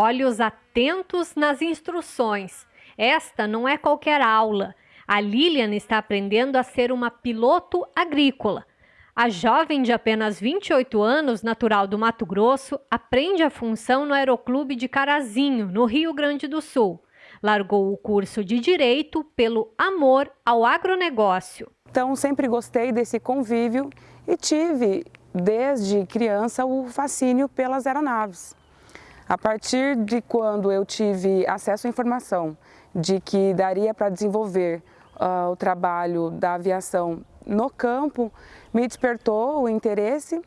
Olhos atentos nas instruções. Esta não é qualquer aula. A Lilian está aprendendo a ser uma piloto agrícola. A jovem de apenas 28 anos, natural do Mato Grosso, aprende a função no Aeroclube de Carazinho, no Rio Grande do Sul. Largou o curso de Direito pelo amor ao agronegócio. Então, sempre gostei desse convívio e tive, desde criança, o fascínio pelas aeronaves. A partir de quando eu tive acesso à informação de que daria para desenvolver uh, o trabalho da aviação no campo, me despertou o interesse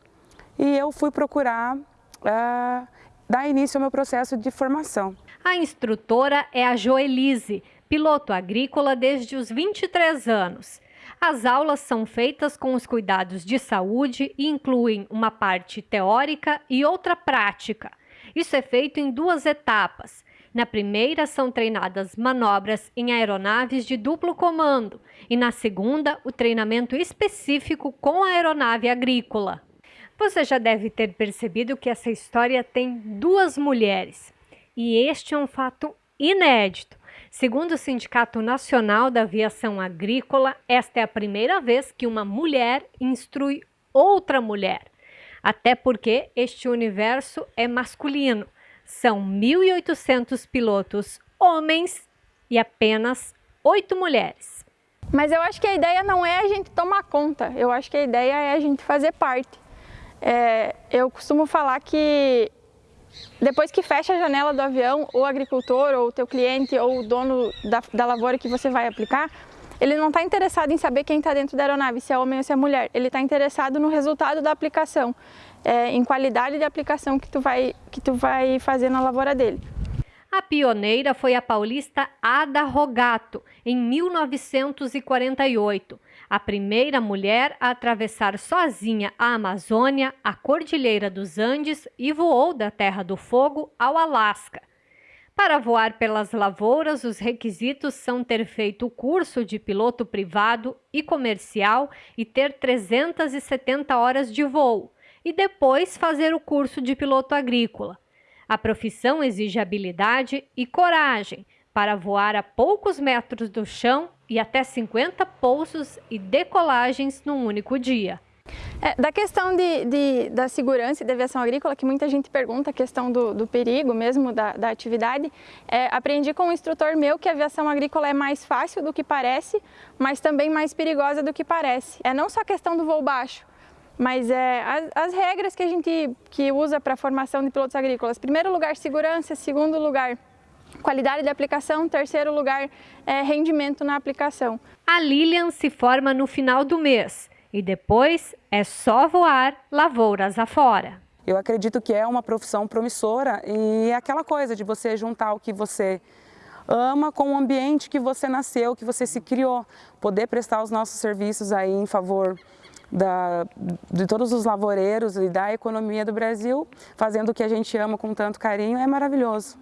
e eu fui procurar uh, dar início ao meu processo de formação. A instrutora é a Joelise, piloto agrícola desde os 23 anos. As aulas são feitas com os cuidados de saúde e incluem uma parte teórica e outra prática. Isso é feito em duas etapas. Na primeira, são treinadas manobras em aeronaves de duplo comando, e na segunda, o treinamento específico com a aeronave agrícola. Você já deve ter percebido que essa história tem duas mulheres, e este é um fato inédito. Segundo o Sindicato Nacional da Aviação Agrícola, esta é a primeira vez que uma mulher instrui outra mulher. Até porque este universo é masculino. São 1.800 pilotos homens e apenas oito mulheres. Mas eu acho que a ideia não é a gente tomar conta, eu acho que a ideia é a gente fazer parte. É, eu costumo falar que depois que fecha a janela do avião, o agricultor, ou o teu cliente, ou o dono da, da lavoura que você vai aplicar, ele não está interessado em saber quem está dentro da aeronave, se é homem ou se é mulher. Ele está interessado no resultado da aplicação, é, em qualidade de aplicação que tu, vai, que tu vai fazer na lavoura dele. A pioneira foi a paulista Ada Rogato, em 1948 a primeira mulher a atravessar sozinha a Amazônia, a Cordilheira dos Andes e voou da Terra do Fogo ao Alasca. Para voar pelas lavouras, os requisitos são ter feito o curso de piloto privado e comercial e ter 370 horas de voo, e depois fazer o curso de piloto agrícola. A profissão exige habilidade e coragem para voar a poucos metros do chão e até 50 pousos e decolagens num único dia. É, da questão de, de, da segurança e da aviação agrícola, que muita gente pergunta, a questão do, do perigo mesmo da, da atividade, é, aprendi com um instrutor meu que a aviação agrícola é mais fácil do que parece, mas também mais perigosa do que parece. É não só a questão do voo baixo, mas é, as, as regras que a gente que usa para a formação de pilotos agrícolas. Primeiro lugar, segurança. Segundo lugar, qualidade de aplicação, terceiro lugar é rendimento na aplicação. A Lilian se forma no final do mês e depois é só voar lavouras afora. Eu acredito que é uma profissão promissora e é aquela coisa de você juntar o que você ama com o ambiente que você nasceu, que você se criou, poder prestar os nossos serviços aí em favor da, de todos os lavoureiros e da economia do Brasil, fazendo o que a gente ama com tanto carinho, é maravilhoso.